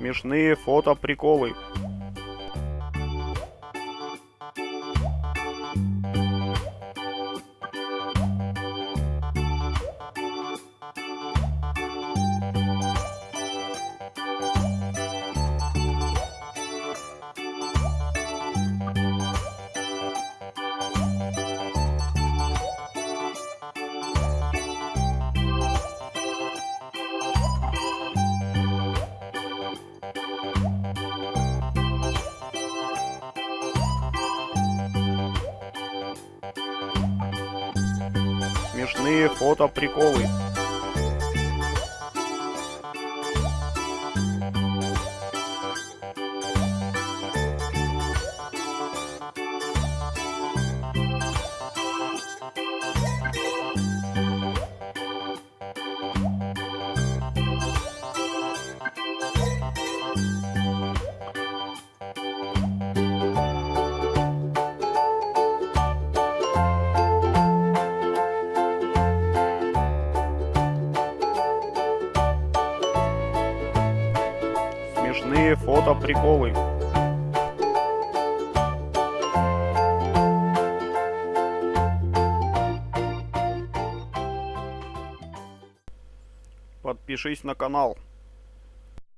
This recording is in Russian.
Смешные фото приколы. Смешные фото Смешные фото приколы. Подпишись на канал.